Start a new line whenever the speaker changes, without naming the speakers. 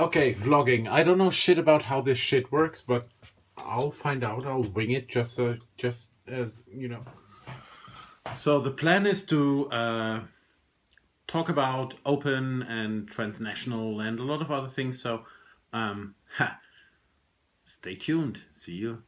Okay, vlogging. I don't know shit about how this shit works, but I'll find out. I'll wing it just so, just as, you know. So the plan is to uh, talk about open and transnational and a lot of other things. So um, ha, stay tuned. See you.